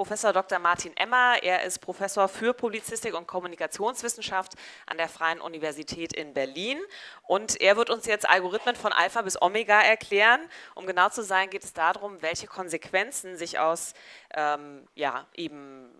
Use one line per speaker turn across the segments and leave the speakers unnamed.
Professor Dr. Martin Emmer. Er ist Professor für Publizistik und Kommunikationswissenschaft an der Freien Universität in Berlin. Und er wird uns jetzt Algorithmen von Alpha bis Omega erklären. Um genau zu sein, geht es darum, welche Konsequenzen sich aus ähm, ja, eben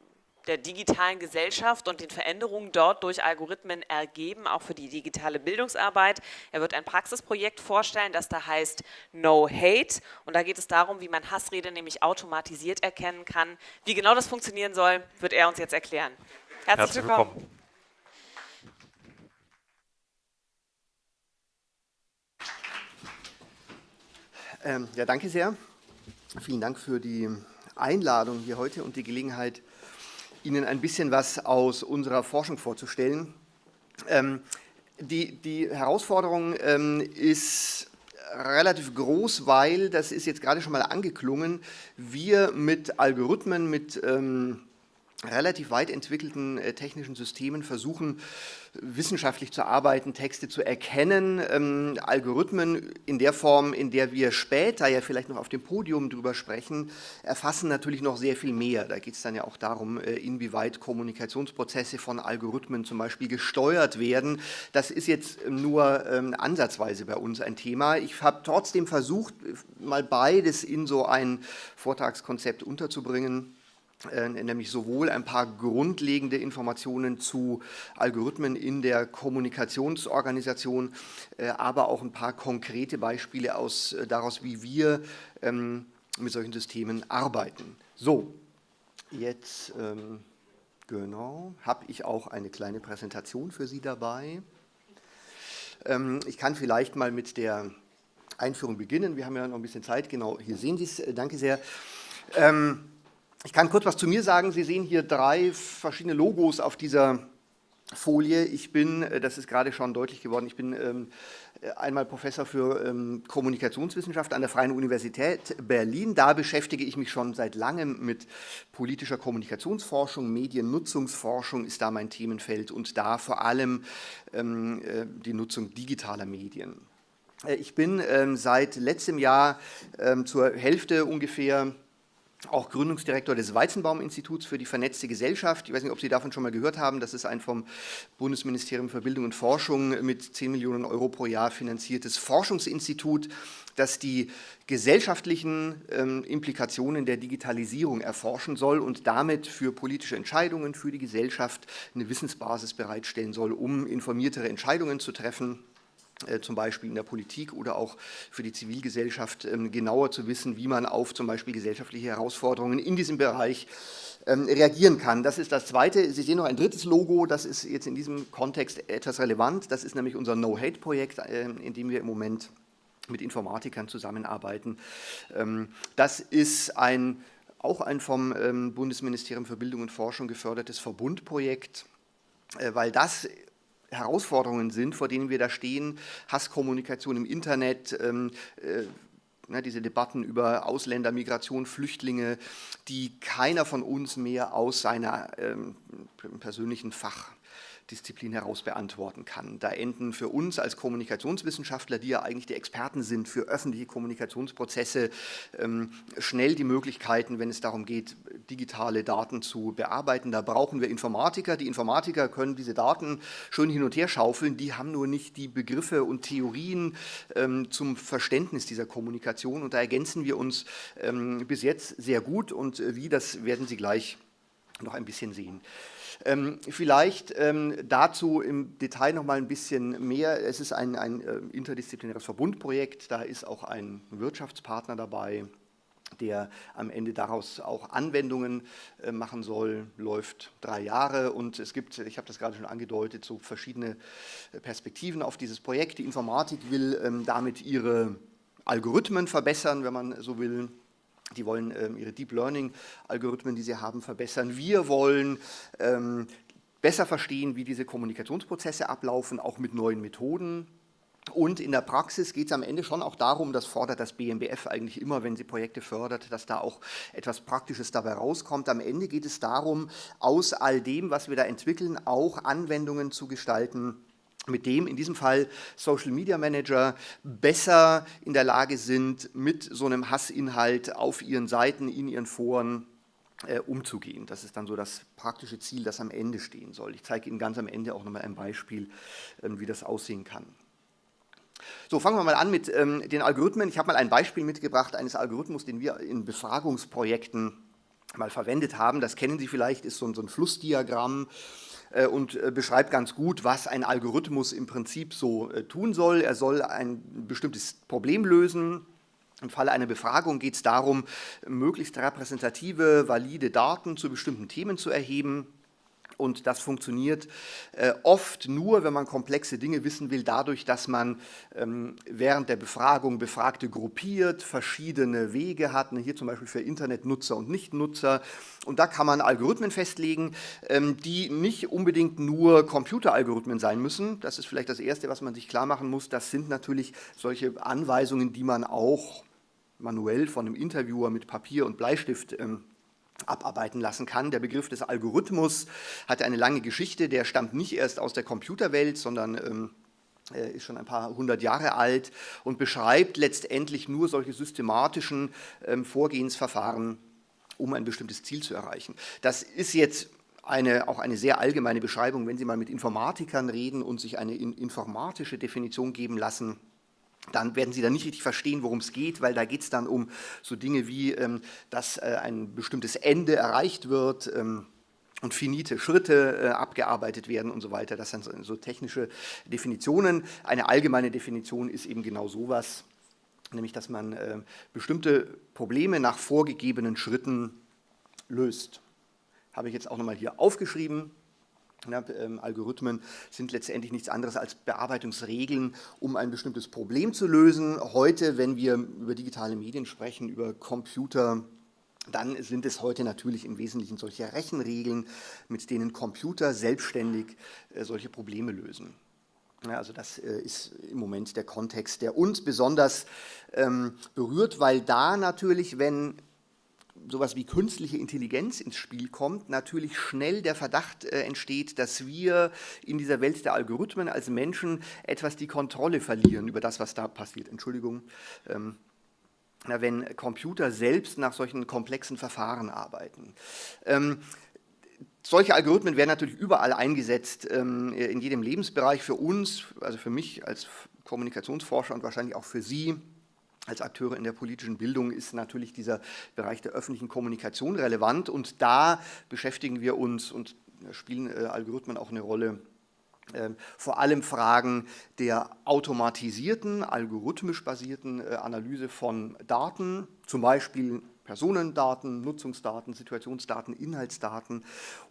der digitalen Gesellschaft und den Veränderungen dort durch Algorithmen ergeben, auch für die digitale Bildungsarbeit. Er wird ein Praxisprojekt vorstellen, das da heißt No Hate und da geht es darum, wie man Hassrede nämlich automatisiert erkennen kann. Wie genau das funktionieren soll, wird er uns jetzt erklären. Herzlich, Herzlich willkommen. willkommen.
Ähm, ja, danke sehr. Vielen Dank für die Einladung hier heute und die Gelegenheit, Ihnen ein bisschen was aus unserer Forschung vorzustellen. Ähm, die, die, Herausforderung ähm, ist relativ groß, weil, das ist jetzt gerade schon mal angeklungen, wir mit Algorithmen, mit ähm, relativ weit entwickelten äh, technischen Systemen versuchen, wissenschaftlich zu arbeiten, Texte zu erkennen, ähm, Algorithmen in der Form, in der wir später ja vielleicht noch auf dem Podium drüber sprechen, erfassen natürlich noch sehr viel mehr. Da geht es dann ja auch darum, äh, inwieweit Kommunikationsprozesse von Algorithmen zum Beispiel gesteuert werden. Das ist jetzt nur ähm, ansatzweise bei uns ein Thema. Ich habe trotzdem versucht, mal beides in so ein Vortragskonzept unterzubringen. Äh, nämlich sowohl ein paar grundlegende Informationen zu Algorithmen in der Kommunikationsorganisation, äh, aber auch ein paar konkrete Beispiele aus, äh, daraus, wie wir ähm, mit solchen Systemen arbeiten. So, jetzt ähm, genau, habe ich auch eine kleine Präsentation für Sie dabei. Ähm, ich kann vielleicht mal mit der Einführung beginnen. Wir haben ja noch ein bisschen Zeit. Genau, hier sehen Sie es. Danke sehr. Ähm, ich kann kurz was zu mir sagen. Sie sehen hier drei verschiedene Logos auf dieser Folie. Ich bin, äh, das ist gerade schon deutlich geworden, ich bin ähm, einmal Professor für ähm, Kommunikationswissenschaft an der Freien Universität Berlin. Da beschäftige ich mich schon seit langem mit politischer Kommunikationsforschung, Mediennutzungsforschung ist da mein Themenfeld und da vor allem ähm, äh, die Nutzung digitaler Medien. Äh, ich bin ähm, seit letztem Jahr ähm, zur Hälfte ungefähr auch Gründungsdirektor des Weizenbaum-Instituts für die vernetzte Gesellschaft. Ich weiß nicht, ob Sie davon schon mal gehört haben. Das ist ein vom Bundesministerium für Bildung und Forschung mit 10 Millionen Euro pro Jahr finanziertes Forschungsinstitut, das die gesellschaftlichen ähm, Implikationen der Digitalisierung erforschen soll und damit für politische Entscheidungen, für die Gesellschaft eine Wissensbasis bereitstellen soll, um informiertere Entscheidungen zu treffen zum Beispiel in der Politik oder auch für die Zivilgesellschaft ähm, genauer zu wissen, wie man auf zum Beispiel gesellschaftliche Herausforderungen in diesem Bereich ähm, reagieren kann. Das ist das Zweite. Sie sehen noch ein drittes Logo, das ist jetzt in diesem Kontext etwas relevant. Das ist nämlich unser No-Hate-Projekt, ähm, in dem wir im Moment mit Informatikern zusammenarbeiten. Das ist ein, auch ein vom Bundesministerium für Bildung und Forschung gefördertes Verbundprojekt, äh, weil das Herausforderungen sind, vor denen wir da stehen, Hasskommunikation im Internet, ähm, äh, ne, diese Debatten über Ausländer, Migration, Flüchtlinge, die keiner von uns mehr aus seiner ähm, persönlichen Fach Disziplin heraus beantworten kann. Da enden für uns als Kommunikationswissenschaftler, die ja eigentlich die Experten sind für öffentliche Kommunikationsprozesse, ähm, schnell die Möglichkeiten, wenn es darum geht, digitale Daten zu bearbeiten. Da brauchen wir Informatiker. Die Informatiker können diese Daten schön hin und her schaufeln, die haben nur nicht die Begriffe und Theorien ähm, zum Verständnis dieser Kommunikation und da ergänzen wir uns ähm, bis jetzt sehr gut und äh, wie, das werden Sie gleich noch ein bisschen sehen. Ähm, vielleicht ähm, dazu im Detail noch mal ein bisschen mehr. Es ist ein, ein äh, interdisziplinäres Verbundprojekt, da ist auch ein Wirtschaftspartner dabei, der am Ende daraus auch Anwendungen äh, machen soll, läuft drei Jahre und es gibt, ich habe das gerade schon angedeutet, so verschiedene äh, Perspektiven auf dieses Projekt. Die Informatik will ähm, damit ihre Algorithmen verbessern, wenn man so will. Die wollen ähm, ihre Deep Learning-Algorithmen, die sie haben, verbessern. Wir wollen ähm, besser verstehen, wie diese Kommunikationsprozesse ablaufen, auch mit neuen Methoden. Und in der Praxis geht es am Ende schon auch darum, das fordert das BMBF eigentlich immer, wenn sie Projekte fördert, dass da auch etwas Praktisches dabei rauskommt. Am Ende geht es darum, aus all dem, was wir da entwickeln, auch Anwendungen zu gestalten, mit dem in diesem Fall Social Media Manager besser in der Lage sind, mit so einem Hassinhalt auf ihren Seiten, in ihren Foren äh, umzugehen. Das ist dann so das praktische Ziel, das am Ende stehen soll. Ich zeige Ihnen ganz am Ende auch nochmal ein Beispiel, ähm, wie das aussehen kann. So, fangen wir mal an mit ähm, den Algorithmen. Ich habe mal ein Beispiel mitgebracht eines Algorithmus, den wir in Befragungsprojekten mal verwendet haben. Das kennen Sie vielleicht, ist so ein, so ein Flussdiagramm äh, und äh, beschreibt ganz gut, was ein Algorithmus im Prinzip so äh, tun soll. Er soll ein bestimmtes Problem lösen, im Falle einer Befragung geht es darum, möglichst repräsentative, valide Daten zu bestimmten Themen zu erheben. Und das funktioniert äh, oft nur, wenn man komplexe Dinge wissen will, dadurch, dass man ähm, während der Befragung Befragte gruppiert, verschiedene Wege hat, ne, hier zum Beispiel für Internetnutzer und Nichtnutzer. Und da kann man Algorithmen festlegen, ähm, die nicht unbedingt nur Computeralgorithmen sein müssen. Das ist vielleicht das Erste, was man sich klar machen muss. Das sind natürlich solche Anweisungen, die man auch manuell von einem Interviewer mit Papier und Bleistift ähm, abarbeiten lassen kann. Der Begriff des Algorithmus hat eine lange Geschichte, der stammt nicht erst aus der Computerwelt, sondern ähm, ist schon ein paar hundert Jahre alt und beschreibt letztendlich nur solche systematischen ähm, Vorgehensverfahren, um ein bestimmtes Ziel zu erreichen. Das ist jetzt eine, auch eine sehr allgemeine Beschreibung, wenn Sie mal mit Informatikern reden und sich eine in, informatische Definition geben lassen, dann werden Sie dann nicht richtig verstehen, worum es geht, weil da geht es dann um so Dinge wie, ähm, dass äh, ein bestimmtes Ende erreicht wird ähm, und finite Schritte äh, abgearbeitet werden und so weiter. Das sind so, so, technische Definitionen. Eine allgemeine Definition ist eben genau sowas, nämlich dass man äh, bestimmte Probleme nach vorgegebenen Schritten löst. Habe ich jetzt auch nochmal hier aufgeschrieben. Ja, ähm, Algorithmen sind letztendlich nichts anderes als Bearbeitungsregeln, um ein bestimmtes Problem zu lösen. Heute, wenn wir über digitale Medien sprechen, über Computer, dann sind es heute natürlich im Wesentlichen solche Rechenregeln, mit denen Computer selbstständig äh, solche Probleme lösen. Ja, also das äh, ist im Moment der Kontext, der uns besonders ähm, berührt, weil da natürlich, wenn sowas wie künstliche Intelligenz ins Spiel kommt, natürlich schnell der Verdacht äh, entsteht, dass wir in dieser Welt der Algorithmen als Menschen etwas die Kontrolle verlieren über das, was da passiert. Entschuldigung. Ähm, wenn Computer selbst nach solchen komplexen Verfahren arbeiten. Ähm, solche Algorithmen werden natürlich überall eingesetzt, ähm, in jedem Lebensbereich für uns, also für mich als Kommunikationsforscher und wahrscheinlich auch für Sie als Akteure in der politischen Bildung ist natürlich dieser Bereich der öffentlichen Kommunikation relevant. Und da beschäftigen wir uns und spielen äh, Algorithmen auch eine Rolle, äh, vor allem Fragen der automatisierten, algorithmisch basierten äh, Analyse von Daten, zum Beispiel Personendaten, Nutzungsdaten, Situationsdaten, Inhaltsdaten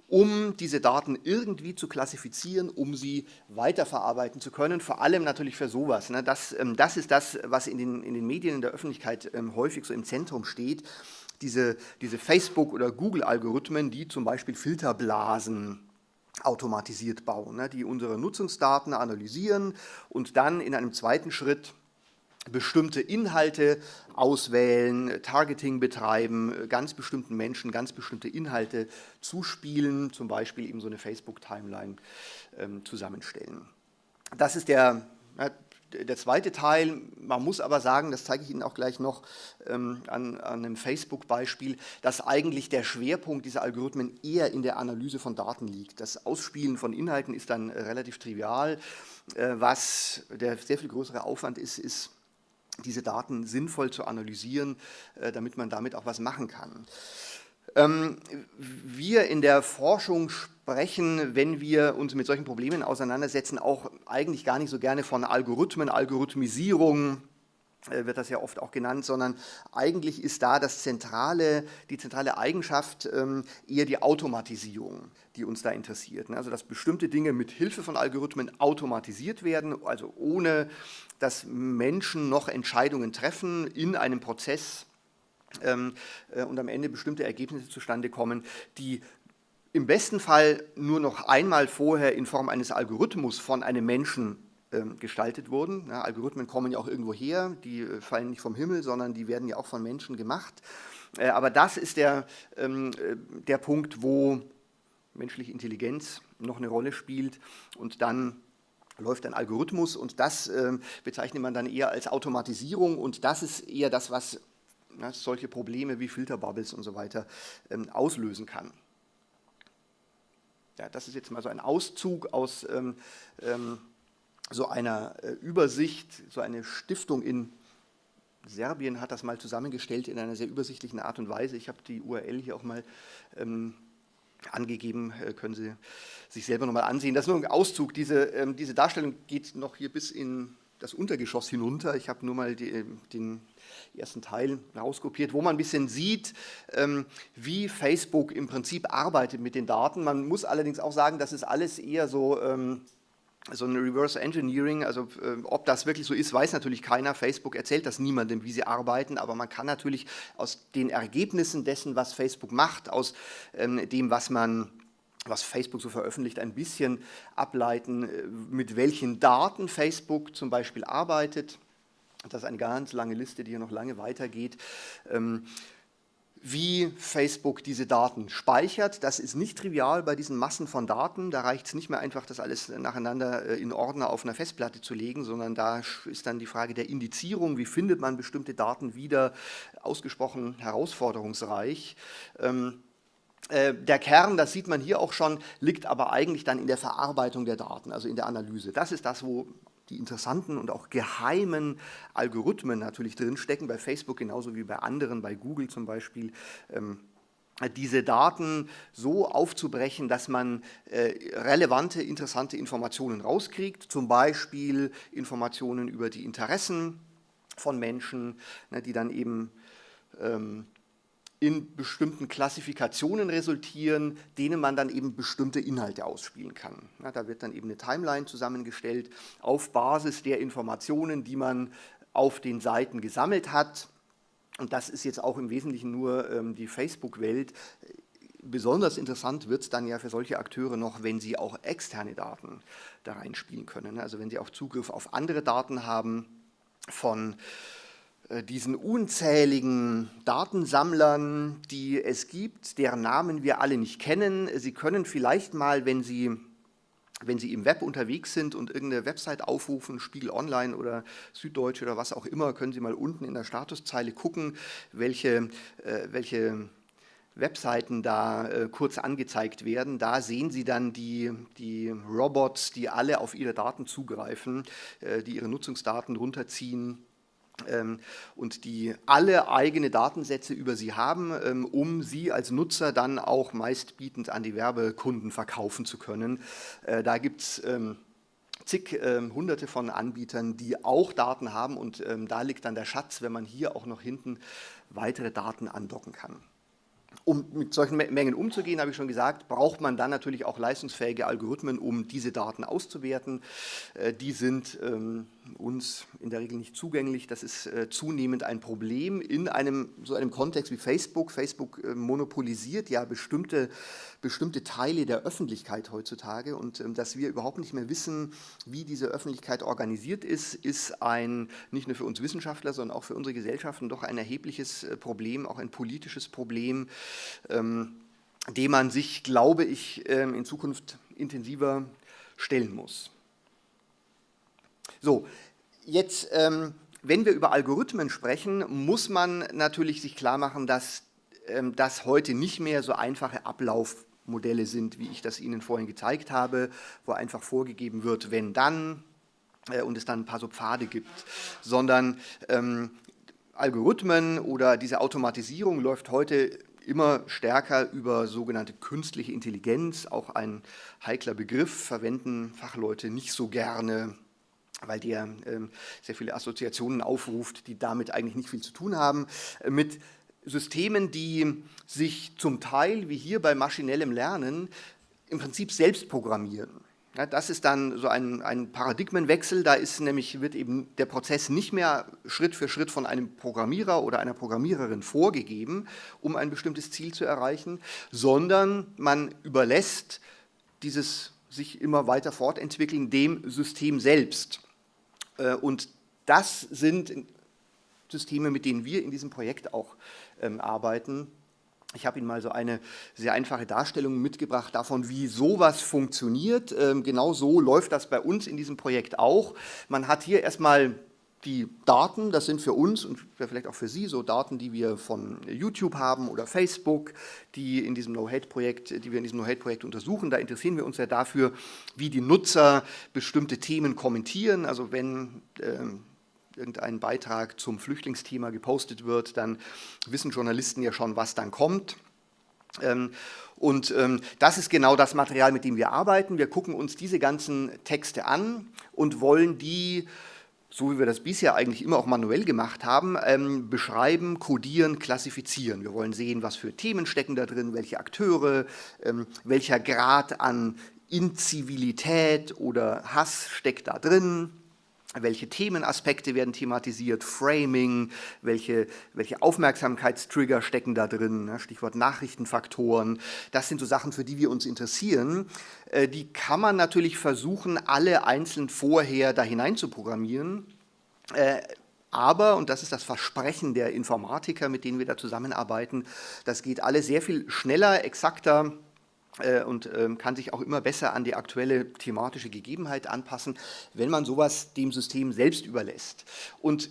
um diese Daten irgendwie zu klassifizieren, um sie weiterverarbeiten zu können, vor allem natürlich für sowas. Ne? Das, ähm, das ist das, was in den, in den Medien, in der Öffentlichkeit ähm, häufig so im Zentrum steht, diese, diese Facebook- oder Google-Algorithmen, die zum Beispiel Filterblasen automatisiert bauen, ne? die unsere Nutzungsdaten analysieren und dann in einem zweiten Schritt bestimmte Inhalte auswählen, Targeting betreiben, ganz bestimmten Menschen ganz bestimmte Inhalte zuspielen, zum Beispiel eben so eine Facebook-Timeline ähm, zusammenstellen. Das ist der, der zweite Teil. Man muss aber sagen, das zeige ich Ihnen auch gleich noch ähm, an, an einem Facebook-Beispiel, dass eigentlich der Schwerpunkt dieser Algorithmen eher in der Analyse von Daten liegt. Das Ausspielen von Inhalten ist dann relativ trivial. Äh, was der sehr viel größere Aufwand ist, ist diese Daten sinnvoll zu analysieren, äh, damit man damit auch was machen kann. Ähm, wir in der Forschung sprechen, wenn wir uns mit solchen Problemen auseinandersetzen, auch eigentlich gar nicht so gerne von Algorithmen, Algorithmisierung, wird das ja oft auch genannt, sondern eigentlich ist da das zentrale, die zentrale Eigenschaft ähm, eher die Automatisierung, die uns da interessiert. Ne? Also dass bestimmte Dinge mit Hilfe von Algorithmen automatisiert werden, also ohne dass Menschen noch Entscheidungen treffen in einem Prozess ähm, äh, und am Ende bestimmte Ergebnisse zustande kommen, die im besten Fall nur noch einmal vorher in Form eines Algorithmus von einem Menschen gestaltet wurden. Ja, Algorithmen kommen ja auch irgendwo her, die äh, fallen nicht vom Himmel, sondern die werden ja auch von Menschen gemacht. Äh, aber das ist der, ähm, äh, der Punkt, wo menschliche Intelligenz noch eine Rolle spielt und dann läuft ein Algorithmus und das äh, bezeichnet man dann eher als Automatisierung und das ist eher das, was solche Probleme wie Filterbubbles und so weiter ähm, auslösen kann. Ja, das ist jetzt mal so ein Auszug aus ähm, ähm, so einer äh, Übersicht, so eine Stiftung in Serbien hat das mal zusammengestellt in einer sehr übersichtlichen Art und Weise. Ich habe die URL hier auch mal ähm, angegeben, äh, können Sie sich selber nochmal ansehen. Das ist nur ein Auszug. Diese, ähm, diese Darstellung geht noch hier bis in das Untergeschoss hinunter. Ich habe nur mal die, äh, den ersten Teil rauskopiert, wo man ein bisschen sieht, ähm, wie Facebook im Prinzip arbeitet mit den Daten. Man muss allerdings auch sagen, das ist alles eher so ähm, so ein Reverse Engineering, also äh, ob das wirklich so ist, weiß natürlich keiner. Facebook erzählt das niemandem, wie sie arbeiten, aber man kann natürlich aus den Ergebnissen dessen, was Facebook macht, aus ähm, dem, was man was Facebook so veröffentlicht, ein bisschen ableiten, äh, mit welchen Daten Facebook zum Beispiel arbeitet. Das ist eine ganz lange Liste, die hier noch lange weitergeht. Ähm, wie Facebook diese Daten speichert. Das ist nicht trivial bei diesen Massen von Daten. Da reicht es nicht mehr einfach, das alles nacheinander äh, in Ordner auf einer Festplatte zu legen, sondern da ist dann die Frage der Indizierung. Wie findet man bestimmte Daten wieder? Ausgesprochen herausforderungsreich. Ähm, äh, der Kern, das sieht man hier auch schon, liegt aber eigentlich dann in der Verarbeitung der Daten, also in der Analyse. Das ist das, wo die interessanten und auch geheimen Algorithmen natürlich drinstecken, bei Facebook genauso wie bei anderen, bei Google zum Beispiel, ähm, diese Daten so aufzubrechen, dass man äh, relevante, interessante Informationen rauskriegt, zum Beispiel Informationen über die Interessen von Menschen, ne, die dann eben ähm, in bestimmten Klassifikationen resultieren, denen man dann eben bestimmte Inhalte ausspielen kann. Ja, da wird dann eben eine Timeline zusammengestellt auf Basis der Informationen, die man auf den Seiten gesammelt hat. Und das ist jetzt auch im Wesentlichen nur ähm, die Facebook-Welt. Besonders interessant wird es dann ja für solche Akteure noch, wenn sie auch externe Daten da reinspielen können. Also wenn sie auch Zugriff auf andere Daten haben von diesen unzähligen Datensammlern, die es gibt, deren Namen wir alle nicht kennen. Sie können vielleicht mal, wenn Sie, wenn Sie im Web unterwegs sind und irgendeine Website aufrufen, Spiegel Online oder Süddeutsche oder was auch immer, können Sie mal unten in der Statuszeile gucken, welche, äh, welche Webseiten da äh, kurz angezeigt werden. Da sehen Sie dann die, die Robots, die alle auf Ihre Daten zugreifen, äh, die Ihre Nutzungsdaten runterziehen und die alle eigene Datensätze über sie haben, ähm, um sie als Nutzer dann auch meistbietend an die Werbekunden verkaufen zu können. Äh, da gibt es ähm, zig hunderte von Anbietern, die auch Daten haben und da liegt dann der Schatz, wenn man hier auch noch hinten weitere Daten andocken kann. Um mit solchen Mengen umzugehen, habe ich schon gesagt, braucht man dann natürlich auch leistungsfähige Algorithmen, um diese Daten auszuwerten. Äh, die sind uns in der Regel nicht zugänglich. Das ist äh, zunehmend ein Problem in einem so einem Kontext wie Facebook. Facebook äh, monopolisiert ja bestimmte, bestimmte Teile der Öffentlichkeit heutzutage und ähm, dass wir überhaupt nicht mehr wissen, wie diese Öffentlichkeit organisiert ist, ist ein nicht nur für uns Wissenschaftler, sondern auch für unsere Gesellschaften doch ein erhebliches äh, Problem, auch ein politisches Problem, ähm, dem man sich, glaube ich, ähm, in Zukunft intensiver stellen muss. So, jetzt, ähm, wenn wir über Algorithmen sprechen, muss man natürlich sich klar machen, dass ähm, das heute nicht mehr so einfache Ablaufmodelle sind, wie ich das Ihnen vorhin gezeigt habe, wo einfach vorgegeben wird, wenn dann äh, und es dann ein paar so Pfade gibt, sondern ähm, Algorithmen oder diese Automatisierung läuft heute immer stärker über sogenannte künstliche Intelligenz, auch ein heikler Begriff, verwenden Fachleute nicht so gerne weil der ähm, sehr viele Assoziationen aufruft, die damit eigentlich nicht viel zu tun haben, äh, mit Systemen, die sich zum Teil, wie hier bei maschinellem Lernen, im Prinzip selbst programmieren. Ja, das ist dann so ein, ein, Paradigmenwechsel, da ist nämlich, wird eben der Prozess nicht mehr Schritt für Schritt von einem Programmierer oder einer Programmiererin vorgegeben, um ein bestimmtes Ziel zu erreichen, sondern man überlässt dieses sich immer weiter fortentwickeln dem System selbst. Äh, und das sind Systeme, mit denen wir in diesem Projekt auch ähm, arbeiten. Ich habe Ihnen mal so eine sehr einfache Darstellung mitgebracht davon, wie sowas funktioniert. Ähm, genau so läuft das bei uns in diesem Projekt auch. Man hat hier erstmal die Daten, das sind für uns und vielleicht auch für Sie so Daten, die wir von YouTube haben oder Facebook, die in diesem No-Hate-Projekt, die wir in diesem No-Hate-Projekt untersuchen. Da interessieren wir uns ja dafür, wie die Nutzer bestimmte Themen kommentieren. Also wenn ähm, irgendein Beitrag zum Flüchtlingsthema gepostet wird, dann wissen Journalisten ja schon, was dann kommt. Ähm, und ähm, das ist genau das Material, mit dem wir arbeiten. Wir gucken uns diese ganzen Texte an und wollen die so wie wir das bisher eigentlich immer auch manuell gemacht haben, ähm, beschreiben, kodieren, klassifizieren. Wir wollen sehen, was für Themen stecken da drin, welche Akteure, ähm, welcher Grad an Inzivilität oder Hass steckt da drin, welche Themenaspekte werden thematisiert, Framing, welche, welche Aufmerksamkeitstrigger stecken da drin? Stichwort Nachrichtenfaktoren. Das sind so Sachen, für die wir uns interessieren. Äh, die kann man natürlich versuchen, alle einzeln vorher da hinein zu programmieren. Äh, aber, und das ist das Versprechen der Informatiker, mit denen wir da zusammenarbeiten, das geht alles sehr viel schneller, exakter, und ähm, kann sich auch immer besser an die aktuelle thematische Gegebenheit anpassen, wenn man sowas dem System selbst überlässt. Und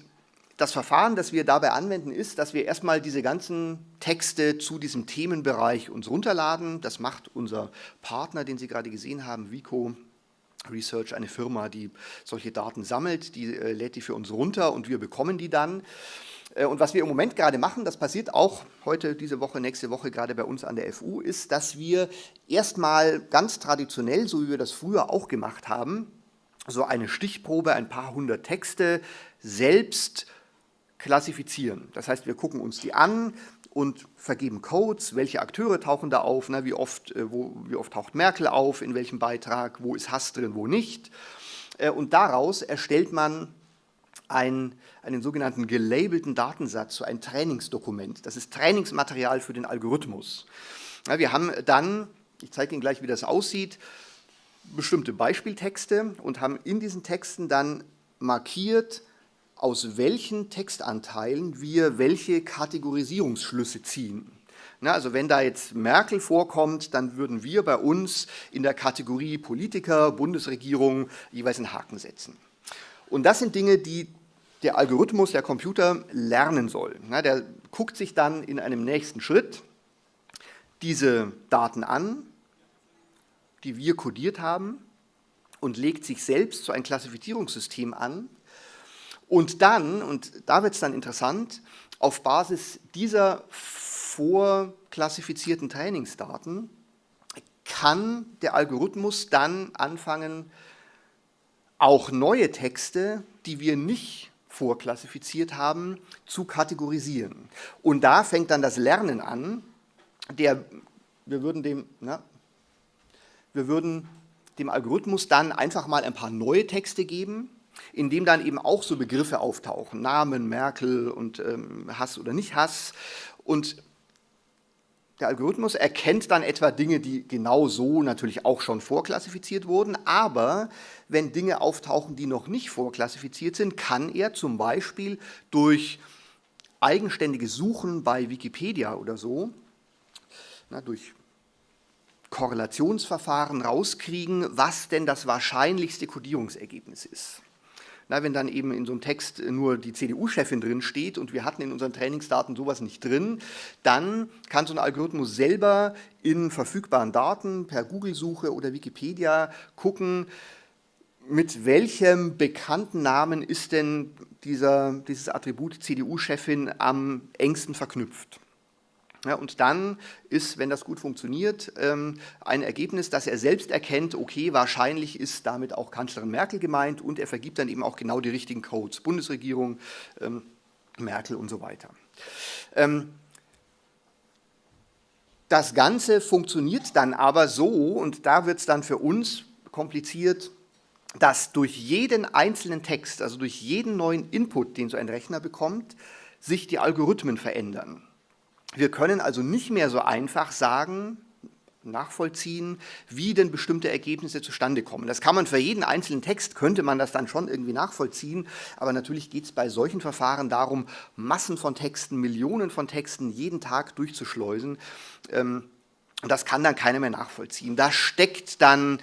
das Verfahren, das wir dabei anwenden, ist, dass wir erstmal diese ganzen Texte zu diesem Themenbereich uns runterladen. Das macht unser Partner, den Sie gerade gesehen haben, Vico Research, eine Firma, die solche Daten sammelt, die äh, lädt die für uns runter und wir bekommen die dann. Äh, und was wir im Moment gerade machen, das passiert auch heute, diese Woche, nächste Woche gerade bei uns an der FU, ist, dass wir erstmal ganz traditionell, so wie wir das früher auch gemacht haben, so eine Stichprobe, ein paar hundert Texte selbst klassifizieren. Das heißt, wir gucken uns die an und vergeben Codes, welche Akteure tauchen da auf, ne, wie, oft, äh, wo, wie oft taucht Merkel auf, in welchem Beitrag, wo ist Hass drin, wo nicht. Äh, und daraus erstellt man ein, einen sogenannten gelabelten Datensatz, so ein Trainingsdokument. Das ist Trainingsmaterial für den Algorithmus. Ja, wir haben dann, ich zeige Ihnen gleich, wie das aussieht, bestimmte Beispieltexte und haben in diesen Texten dann markiert, aus welchen Textanteilen wir welche Kategorisierungsschlüsse ziehen. Na, also wenn da jetzt Merkel vorkommt, dann würden wir bei uns in der Kategorie Politiker, Bundesregierung jeweils einen Haken setzen. Und das sind Dinge, die der Algorithmus, der Computer lernen soll. Na, der guckt sich dann in einem nächsten Schritt diese Daten an, die wir kodiert haben und legt sich selbst so ein Klassifizierungssystem an. Und dann, und da wird es dann interessant, auf Basis dieser vorklassifizierten Trainingsdaten kann der Algorithmus dann anfangen, auch neue Texte, die wir nicht vorklassifiziert haben, zu kategorisieren. Und da fängt dann das Lernen an. Der, wir würden dem, na, wir würden dem Algorithmus dann einfach mal ein paar neue Texte geben, in dem dann eben auch so Begriffe auftauchen, Namen, Merkel und ähm, Hass oder nicht Hass. Und der Algorithmus erkennt dann etwa Dinge, die genau so natürlich auch schon vorklassifiziert wurden, aber wenn Dinge auftauchen, die noch nicht vorklassifiziert sind, kann er zum Beispiel durch eigenständige Suchen bei Wikipedia oder so, na, durch Korrelationsverfahren rauskriegen, was denn das wahrscheinlichste Kodierungsergebnis ist. Na, wenn dann eben in so einem Text nur die CDU-Chefin drin steht und wir hatten in unseren Trainingsdaten sowas nicht drin, dann kann so ein Algorithmus selber in verfügbaren Daten per Google-Suche oder Wikipedia gucken, mit welchem bekannten Namen ist denn dieser, dieses Attribut CDU-Chefin am engsten verknüpft. Ja, und dann ist, wenn das gut funktioniert, ähm, ein Ergebnis, dass er selbst erkennt, okay, wahrscheinlich ist damit auch Kanzlerin Merkel gemeint und er vergibt dann eben auch genau die richtigen Codes, Bundesregierung, ähm, Merkel und so weiter. Ähm, das Ganze funktioniert dann aber so, und da wird es dann für uns kompliziert, dass durch jeden einzelnen Text, also durch jeden neuen Input, den so ein Rechner bekommt, sich die Algorithmen verändern. Wir können also nicht mehr so einfach sagen, nachvollziehen, wie denn bestimmte Ergebnisse zustande kommen. Das kann man für jeden einzelnen Text, könnte man das dann schon irgendwie nachvollziehen, aber natürlich geht es bei solchen Verfahren darum, Massen von Texten, Millionen von Texten jeden Tag durchzuschleusen. Ähm, das kann dann keiner mehr nachvollziehen. Da steckt dann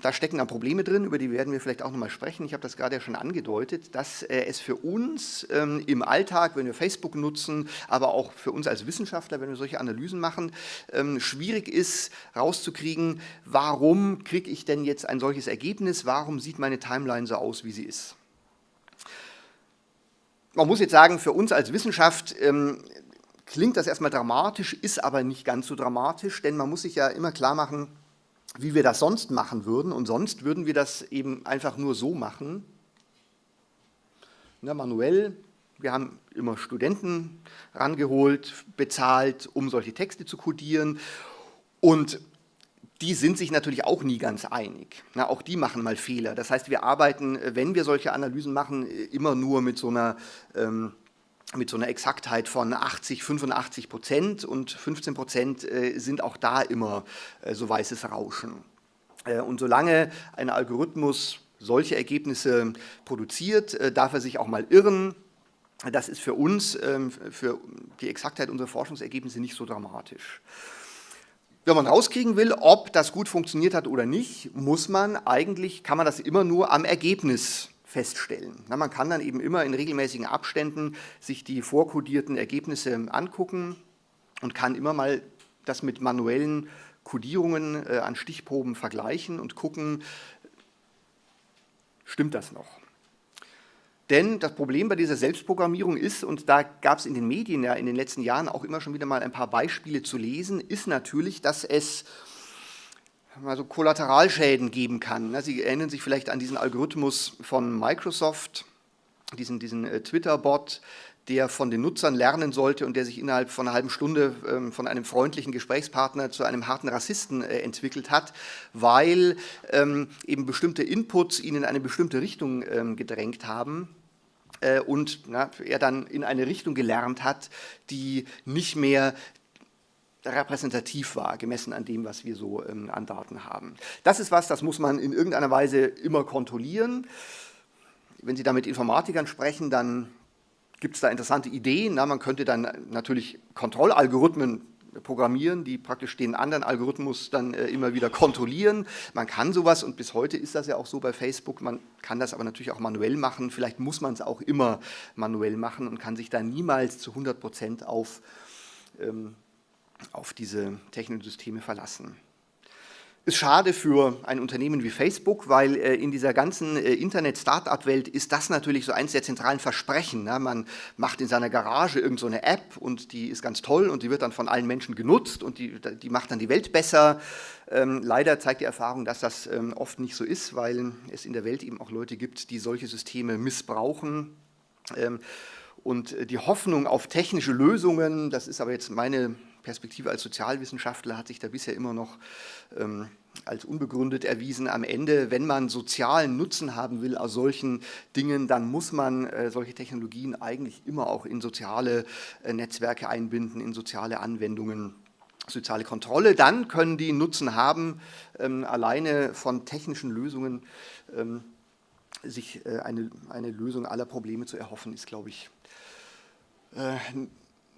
da stecken dann Probleme drin, über die werden wir vielleicht auch nochmal sprechen. Ich habe das gerade ja schon angedeutet, dass äh, es für uns ähm, im Alltag, wenn wir Facebook nutzen, aber auch für uns als Wissenschaftler, wenn wir solche Analysen machen, ähm, schwierig ist, rauszukriegen, warum kriege ich denn jetzt ein solches Ergebnis, warum sieht meine Timeline so aus, wie sie ist. Man muss jetzt sagen, für uns als Wissenschaft klingt das erstmal dramatisch, ist aber nicht ganz so dramatisch, denn man muss sich ja immer klar machen, wie wir das sonst machen würden. Und sonst würden wir das eben einfach nur so machen, ne, manuell. Wir haben immer Studenten rangeholt, bezahlt, um solche Texte zu codieren. Und die sind sich natürlich auch nie ganz einig. Na, auch die machen mal Fehler. Das heißt, wir arbeiten, wenn wir solche Analysen machen, immer nur mit so einer ähm, mit so einer Exaktheit von 80, 85 Prozent und 15 Prozent äh, sind auch da immer äh, so weißes Rauschen. Äh, und solange ein Algorithmus solche Ergebnisse produziert, darf er sich auch mal irren. Das ist für uns, ähm, für die Exaktheit unserer Forschungsergebnisse nicht so dramatisch. Wenn man rauskriegen will, ob das gut funktioniert hat oder nicht, muss man eigentlich, kann man das immer nur am Ergebnis feststellen. Na, man kann dann eben immer in regelmäßigen Abständen sich die vorkodierten Ergebnisse angucken und kann immer mal das mit manuellen Kodierungen äh, an Stichproben vergleichen und gucken, stimmt das noch? Denn das Problem bei dieser Selbstprogrammierung ist, und da gab es in den Medien ja in den letzten Jahren auch immer schon wieder mal ein paar Beispiele zu lesen, ist natürlich, dass es also Kollateralschäden geben kann. Sie erinnern sich vielleicht an diesen Algorithmus von Microsoft, diesen, diesen äh, Twitter-Bot, der von den Nutzern lernen sollte und der sich innerhalb von einer halben Stunde ähm, von einem freundlichen Gesprächspartner zu einem harten Rassisten äh, entwickelt hat, weil ähm, eben bestimmte Inputs ihn in eine bestimmte Richtung ähm, gedrängt haben äh, und er dann in eine Richtung gelernt hat, die nicht mehr repräsentativ war, gemessen an dem, was wir so ähm, an Daten haben. Das ist was, das muss man in irgendeiner Weise immer kontrollieren. Wenn Sie da mit Informatikern sprechen, dann gibt es da interessante Ideen. Na, man könnte dann natürlich Kontrollalgorithmen programmieren, die praktisch den anderen Algorithmus dann äh, immer wieder kontrollieren. Man kann sowas und bis heute ist das ja auch so bei Facebook, man kann das aber natürlich auch manuell machen, vielleicht muss man es auch immer manuell machen und kann sich da niemals zu 100 Prozent auf ähm, auf diese technischen Systeme verlassen. Ist schade für ein Unternehmen wie Facebook, weil äh, in dieser ganzen äh, Internet-Startup-Welt ist das natürlich so eins der zentralen Versprechen. Ne? Man macht in seiner Garage irgendeine so App und die ist ganz toll und die wird dann von allen Menschen genutzt und die, die macht dann die Welt besser. Ähm, leider zeigt die Erfahrung, dass das ähm, oft nicht so ist, weil es in der Welt eben auch Leute gibt, die solche Systeme missbrauchen. Ähm, und äh, die Hoffnung auf technische Lösungen, das ist aber jetzt meine Perspektive als Sozialwissenschaftler hat sich da bisher immer noch ähm, als unbegründet erwiesen. Am Ende, wenn man sozialen Nutzen haben will aus solchen Dingen, dann muss man äh, solche Technologien eigentlich immer auch in soziale äh, Netzwerke einbinden, in soziale Anwendungen soziale Kontrolle, dann können die Nutzen haben, ähm, alleine von technischen Lösungen ähm, sich äh, eine, eine Lösung aller Probleme zu erhoffen, ist, glaube ich, äh,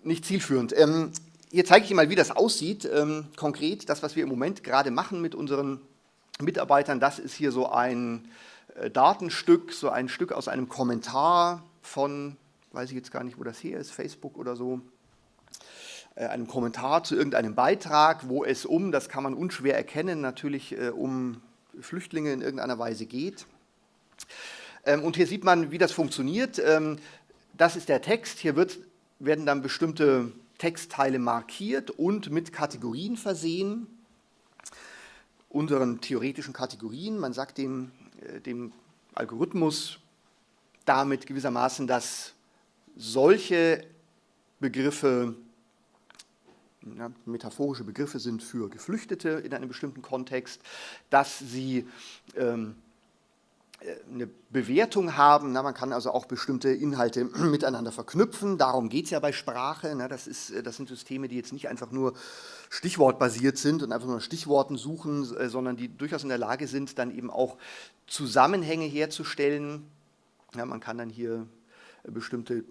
nicht zielführend. Ähm, hier zeige ich Ihnen mal, wie das aussieht. Ähm, konkret, das, was wir im Moment gerade machen mit unseren Mitarbeitern, das ist hier so ein äh, Datenstück, so ein Stück aus einem Kommentar von, weiß ich jetzt gar nicht, wo das hier ist, Facebook oder so, äh, einem Kommentar zu irgendeinem Beitrag, wo es um, das kann man unschwer erkennen, natürlich äh, um Flüchtlinge in irgendeiner Weise geht. Ähm, und hier sieht man, wie das funktioniert. Ähm, das ist der Text, hier wird, werden dann bestimmte Textteile markiert und mit Kategorien versehen, unseren theoretischen Kategorien. Man sagt dem, äh, dem Algorithmus damit gewissermaßen, dass solche Begriffe ja, metaphorische Begriffe sind für Geflüchtete in einem bestimmten Kontext, dass sie ähm, eine Bewertung haben. Na, man kann also auch bestimmte Inhalte miteinander verknüpfen. Darum geht es ja bei Sprache. Na, das, ist, das sind Systeme, die jetzt nicht einfach nur stichwortbasiert sind und einfach nur Stichworten suchen, äh, sondern die durchaus in der Lage sind, dann eben auch Zusammenhänge herzustellen. Ja, man kann dann hier bestimmte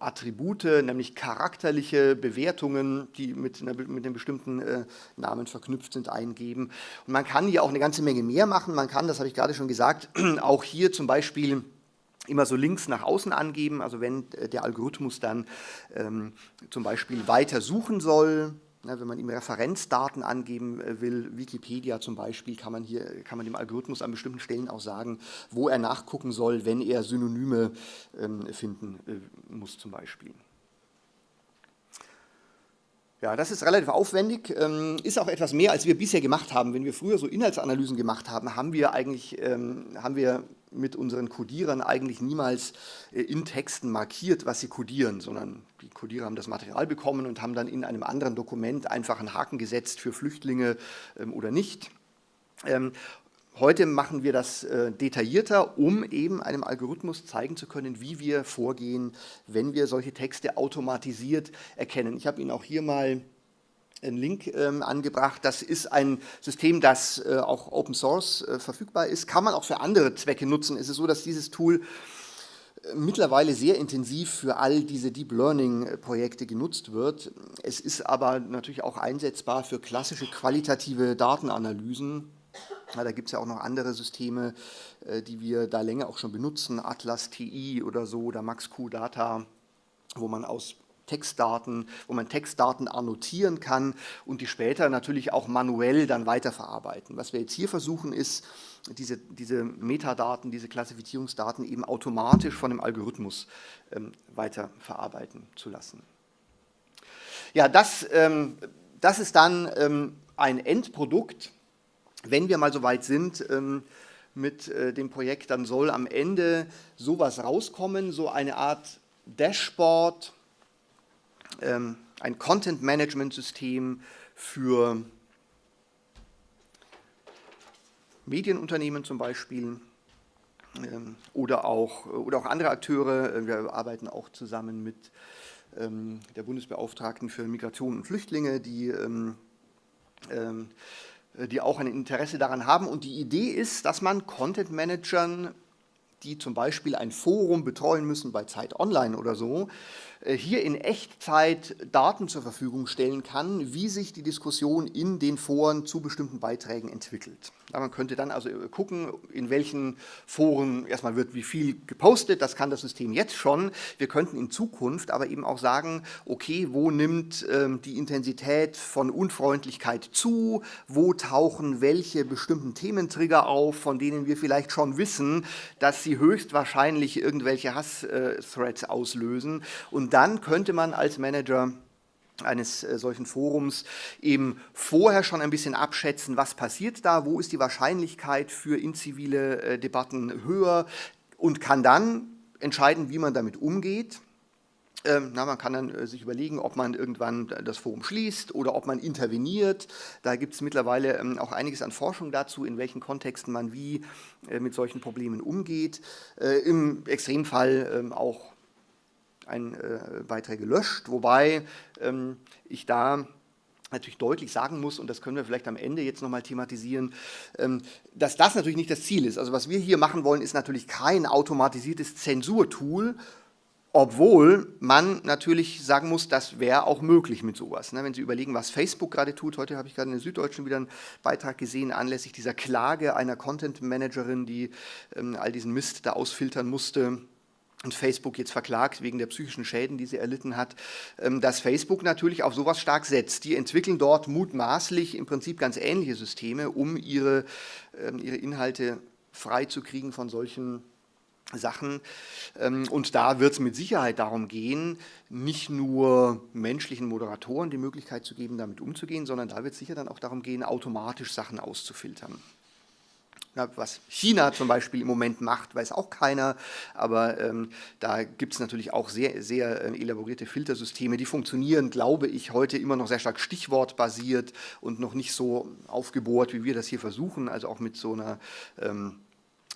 Attribute, nämlich charakterliche Bewertungen, die mit, einer, mit einem bestimmten äh, Namen verknüpft sind, eingeben. Und man kann hier auch eine ganze Menge mehr machen. Man kann, das habe ich gerade schon gesagt, auch hier zum Beispiel immer so Links nach außen angeben, also wenn äh, der Algorithmus dann ähm, zum Beispiel weiter suchen soll, wenn man ihm Referenzdaten angeben äh, will, Wikipedia zum Beispiel, kann man, hier, kann man dem Algorithmus an bestimmten Stellen auch sagen, wo er nachgucken soll, wenn er Synonyme ähm, finden äh, muss zum Beispiel. Ja, das ist relativ aufwendig, ähm, ist auch etwas mehr, als wir bisher gemacht haben. Wenn wir früher so Inhaltsanalysen gemacht haben, haben wir eigentlich ähm, haben wir mit unseren Codierern eigentlich niemals äh, in Texten markiert, was sie codieren, sondern die Codierer haben das Material bekommen und haben dann in einem anderen Dokument einfach einen Haken gesetzt für Flüchtlinge ähm, oder nicht. Heute machen wir das äh, detaillierter, um eben einem Algorithmus zeigen zu können, wie wir vorgehen, wenn wir solche Texte automatisiert erkennen. Ich habe Ihnen auch hier mal einen Link ähm, angebracht. Das ist ein System, das äh, auch Open Source äh, verfügbar ist. Kann man auch für andere Zwecke nutzen. Es ist so, dass dieses Tool äh, mittlerweile sehr intensiv für all diese Deep Learning-Projekte genutzt wird. Es ist aber natürlich auch einsetzbar für klassische qualitative Datenanalysen ja, da gibt es ja auch noch andere Systeme, äh, die wir da länger auch schon benutzen, Atlas TI oder so oder MaxQ Data, wo man aus Textdaten, wo man Textdaten annotieren kann und die später natürlich auch manuell dann weiterverarbeiten. Was wir jetzt hier versuchen ist, diese, diese Metadaten, diese Klassifizierungsdaten eben automatisch von dem Algorithmus ähm, weiterverarbeiten zu lassen. Ja, das, ähm, das ist dann ähm, ein Endprodukt, wenn wir mal so weit sind ähm, mit äh, dem Projekt, dann soll am Ende sowas rauskommen, so eine Art Dashboard, ähm, ein Content-Management-System für Medienunternehmen zum Beispiel ähm, oder, auch, oder auch andere Akteure. Wir arbeiten auch zusammen mit der Bundesbeauftragten für Migration und Flüchtlinge, die äh, die auch ein Interesse daran haben. Und die Idee ist, dass man Content-Managern, die zum Beispiel ein Forum betreuen müssen bei Zeit Online oder so, äh, hier in Echtzeit Daten zur Verfügung stellen kann, wie sich die Diskussion in den Foren zu bestimmten Beiträgen entwickelt. man könnte dann also gucken, in welchen Foren erstmal wird wie viel gepostet, das kann das System jetzt schon. Wir könnten in Zukunft aber eben auch sagen, okay, wo nimmt ähm, die Intensität von Unfreundlichkeit zu, wo tauchen welche bestimmten Thementrigger auf, von denen wir vielleicht schon wissen, dass sie höchstwahrscheinlich irgendwelche Hass-Threads auslösen und dann könnte man als Manager eines äh, solchen Forums eben vorher schon ein bisschen abschätzen, was passiert da, wo ist die Wahrscheinlichkeit für inzivile äh, Debatten höher und kann dann entscheiden, wie man damit umgeht. Ähm, na, man kann dann äh, sich überlegen, ob man irgendwann das Forum schließt oder ob man interveniert. Da gibt es mittlerweile ähm, auch einiges an Forschung dazu, in welchen Kontexten man wie mit solchen Problemen umgeht. Im Extremfall ähm, auch ein, äh, Beiträge löscht, wobei ähm, ich da natürlich deutlich sagen muss, und das können wir vielleicht am Ende jetzt nochmal thematisieren, ähm, dass das natürlich nicht das Ziel ist. Also was wir hier machen wollen, ist natürlich kein automatisiertes Zensurtool, obwohl man natürlich sagen muss, das wäre auch möglich mit sowas. Ne? Wenn Sie überlegen, was Facebook gerade tut, heute habe ich gerade in der Süddeutschen wieder einen Beitrag gesehen, anlässlich dieser Klage einer Content-Managerin, die ähm, all diesen Mist da ausfiltern musste, und Facebook jetzt verklagt wegen der psychischen Schäden, die sie erlitten hat, ähm, dass Facebook natürlich auf sowas stark setzt. Die entwickeln dort mutmaßlich im Prinzip ganz ähnliche Systeme, um ihre, ähm, ihre Inhalte freizukriegen von solchen Sachen. Ähm, und da wird es mit Sicherheit darum gehen, nicht nur menschlichen Moderatoren die Möglichkeit zu geben, damit umzugehen, sondern da wird es sicher dann auch darum gehen, automatisch Sachen auszufiltern. Ja, was China zum Beispiel im Moment macht, weiß auch keiner, aber ähm, da gibt es natürlich auch sehr, sehr äh, elaborierte Filtersysteme, die funktionieren, glaube ich, heute immer noch sehr stark stichwortbasiert und noch nicht so aufgebohrt, wie wir das hier versuchen, also auch mit so einer ähm,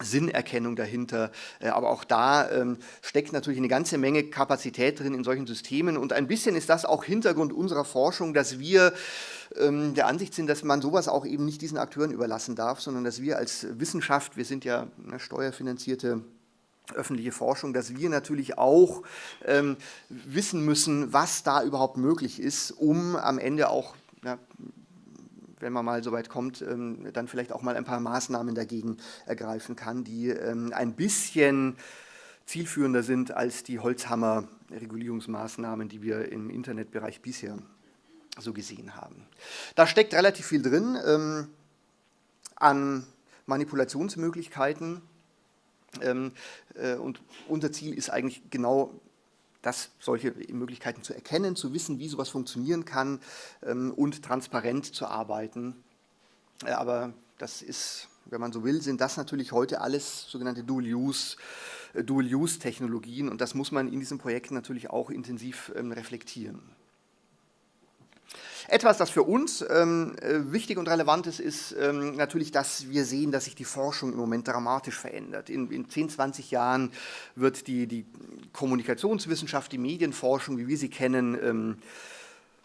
Sinnerkennung dahinter. Äh, aber auch da ähm, steckt natürlich eine ganze Menge Kapazität drin in solchen Systemen. Und ein bisschen ist das auch Hintergrund unserer Forschung, dass wir ähm, der Ansicht sind, dass man sowas auch eben nicht diesen Akteuren überlassen darf, sondern dass wir als Wissenschaft, wir sind ja eine steuerfinanzierte öffentliche Forschung, dass wir natürlich auch ähm, wissen müssen, was da überhaupt möglich ist, um am Ende auch, ja, wenn man mal so weit kommt, ähm, dann vielleicht auch mal ein paar Maßnahmen dagegen ergreifen kann, die ähm, ein bisschen zielführender sind als die Holzhammer-Regulierungsmaßnahmen, die wir im Internetbereich bisher so gesehen haben. Da steckt relativ viel drin ähm, an Manipulationsmöglichkeiten, ähm, äh, und unser Ziel ist eigentlich genau das, solche Möglichkeiten zu erkennen, zu wissen, wie sowas funktionieren kann ähm, und transparent zu arbeiten. Äh, aber das ist, wenn man so will, sind das natürlich heute alles sogenannte äh, Dual-Use-Technologien und das muss man in diesen Projekten natürlich auch intensiv ähm, reflektieren. Etwas, das für uns ähm, äh, wichtig und relevant ist, ist ähm, natürlich, dass wir sehen, dass sich die Forschung im Moment dramatisch verändert. In, in 10, 20 Jahren wird die, die Kommunikationswissenschaft, die Medienforschung, wie wir sie kennen, ähm,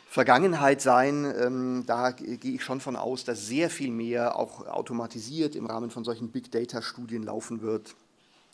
Vergangenheit sein. Ähm, da gehe ich schon von aus, dass sehr viel mehr auch automatisiert im Rahmen von solchen Big-Data-Studien laufen wird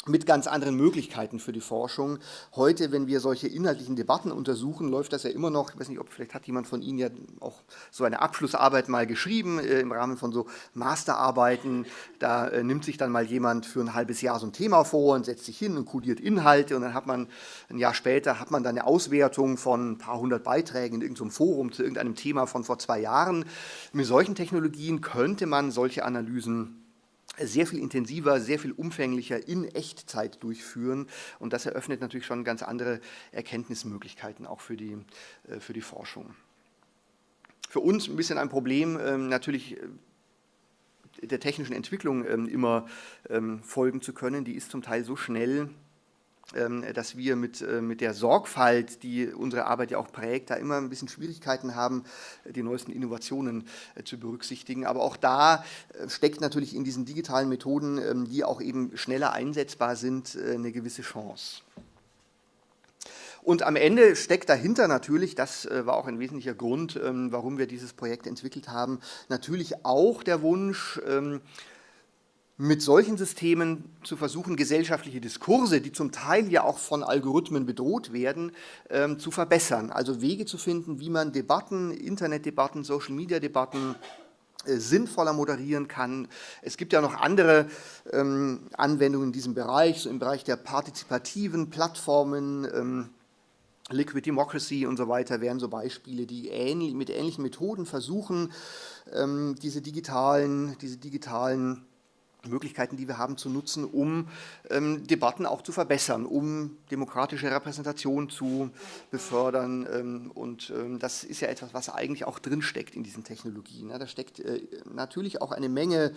mit ganz anderen Möglichkeiten für die Forschung. Heute, wenn wir solche inhaltlichen Debatten untersuchen, läuft das ja immer noch, ich weiß nicht, ob vielleicht hat jemand von Ihnen ja auch so eine Abschlussarbeit mal geschrieben äh, im Rahmen von so Masterarbeiten. Da äh, nimmt sich dann mal jemand für ein halbes Jahr so ein Thema vor und setzt sich hin und kodiert Inhalte und dann hat man ein Jahr später hat man dann eine Auswertung von ein paar hundert Beiträgen in irgendeinem Forum zu irgendeinem Thema von vor zwei Jahren. Mit solchen Technologien könnte man solche Analysen sehr viel intensiver, sehr viel umfänglicher in Echtzeit durchführen. Und das eröffnet natürlich schon ganz andere Erkenntnismöglichkeiten auch für die, äh, für die Forschung. Für uns ein bisschen ein Problem, ähm, natürlich äh, der technischen Entwicklung ähm, immer ähm, folgen zu können. Die ist zum Teil so schnell, dass wir mit, äh, mit der Sorgfalt, die unsere Arbeit ja auch prägt, da immer ein bisschen Schwierigkeiten haben, die neuesten Innovationen äh, zu berücksichtigen. Aber auch da äh, steckt natürlich in diesen digitalen Methoden, ähm, die auch eben schneller einsetzbar sind, eine gewisse Chance. Und am Ende steckt dahinter natürlich, das war auch ein wesentlicher Grund, ähm, warum wir dieses Projekt entwickelt haben, natürlich auch der Wunsch, mit solchen Systemen zu versuchen, gesellschaftliche Diskurse, die zum Teil ja auch von Algorithmen bedroht werden, ähm, zu verbessern. Also Wege zu finden, wie man Debatten, Internetdebatten, Social-Media-Debatten äh, sinnvoller moderieren kann. Es gibt ja noch andere ähm, Anwendungen in diesem Bereich, so im Bereich der partizipativen Plattformen, ähm, Liquid Democracy und so weiter wären so Beispiele, die ähnlich, mit ähnlichen Methoden versuchen, ähm, diese digitalen, diese digitalen Möglichkeiten, die wir haben, zu nutzen, um ähm, Debatten auch zu verbessern, um demokratische Repräsentation zu befördern. Ähm, und ähm, das ist ja etwas, was eigentlich auch drinsteckt in diesen Technologien. Ja, da steckt äh, natürlich auch eine Menge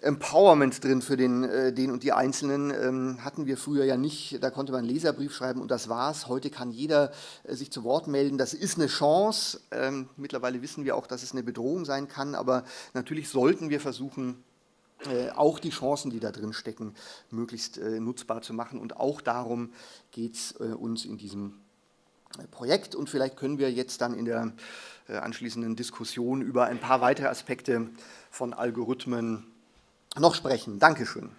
Empowerment drin für den, äh, den und die Einzelnen. Ähm, hatten wir früher ja nicht, da konnte man einen Leserbrief schreiben und das war's. Heute kann jeder äh, sich zu Wort melden. Das ist eine Chance. Ähm, mittlerweile wissen wir auch, dass es eine Bedrohung sein kann, aber natürlich sollten wir versuchen, äh, auch die Chancen, die da drin stecken, möglichst äh, nutzbar zu machen. Und auch darum geht es äh, uns in diesem Projekt. Und vielleicht können wir jetzt dann in der anschließenden Diskussion über ein paar weitere Aspekte von Algorithmen noch sprechen. Dankeschön.